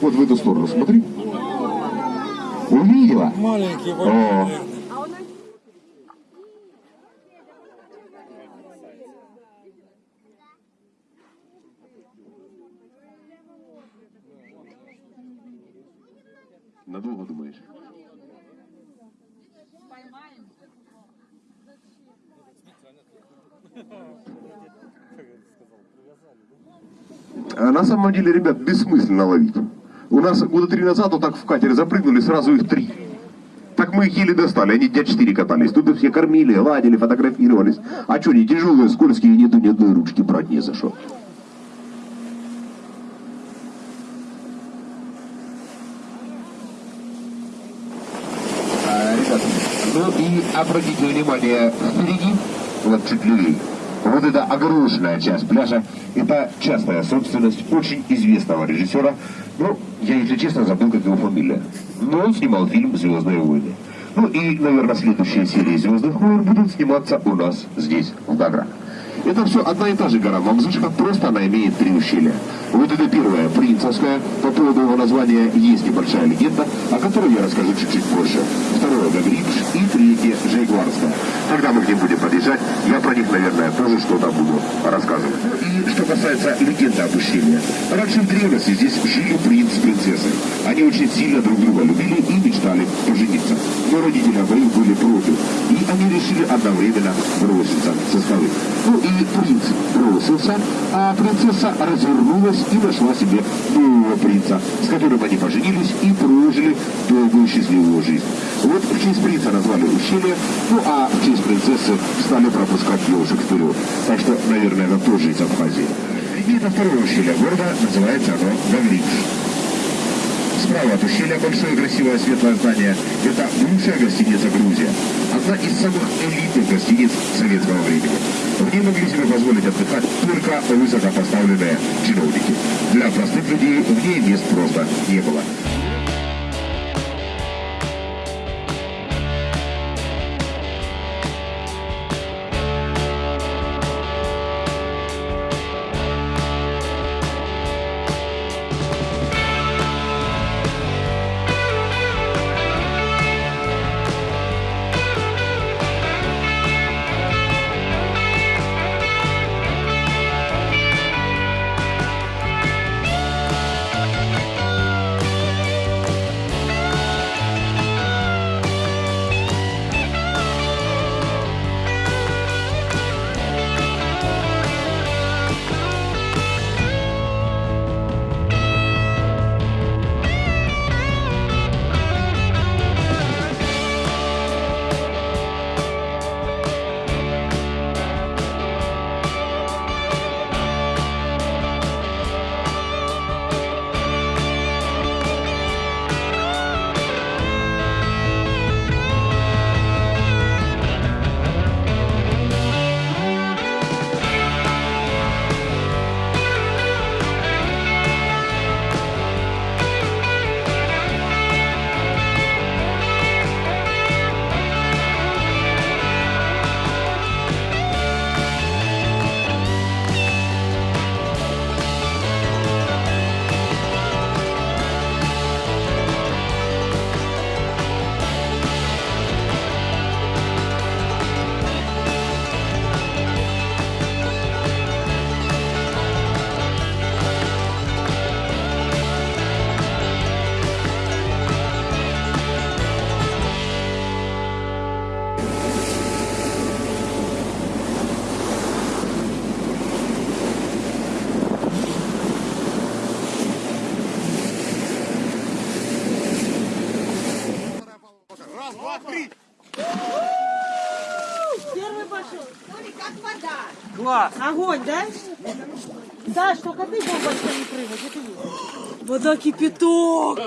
Вот в эту сторону смотри. Увидела? Маленький, О, надолго думаешь? На самом деле, ребят, бессмысленно ловить. У нас года три назад вот так в катере запрыгнули, сразу их три. Так мы их еле достали, они дня четыре катались. Тут их все кормили, ладили, фотографировались. А что, не тяжелые, скользкие, нету ни одной ручки брать не за что. А, ну и обратите внимание, впереди, вот чуть левее, вот эта огороженная часть пляжа, это частная собственность очень известного режиссера. Ну, я, если честно, забыл, как его фамилия. Но он снимал фильм «Звездные войны». Ну и, наверное, следующие серии «Звездных войн» будут сниматься у нас здесь, в Гаграх. Это все одна и та же гора Мамзышка, просто она имеет три ущелья. Вот это первая, Принцевская, по поводу его названия есть небольшая легенда, о которой я расскажу чуть-чуть позже. Второе, Гагрибш и третье, Жейгварская. Когда мы к ним будем подъезжать, я про них, наверное, тоже что-то буду рассказывать. И что касается легенды об ущелье. Раньше в древности здесь жили принц с принцессой. Они очень сильно друг друга любили и мечтали пожениться. Но родители обоих были против, и решили одновременно броситься со скалы. Ну и принц бросился, а принцесса развернулась и нашла себе нового принца, с которым они поженились и прожили долгую счастливую жизнь. Вот в честь принца назвали ущелье, ну а в честь принцессы стали пропускать девушек вперед. Так что, наверное, это тоже из Абхазии. И это второе ущелье города, называется оно Гавриш. Справа от ущелья большое красивое светлое здание. Это бывшая гостиница «Грузия». Одна из самых элитных гостиниц советского времени. В ней могли себе позволить отдыхать только высокопоставленные чиновники. Для простых людей в ней мест просто не было. Первый пошел. Смотри, как вода. Класс! Огонь, да? Саш, только ты бомбочками прыгать, это. Вода кипяток.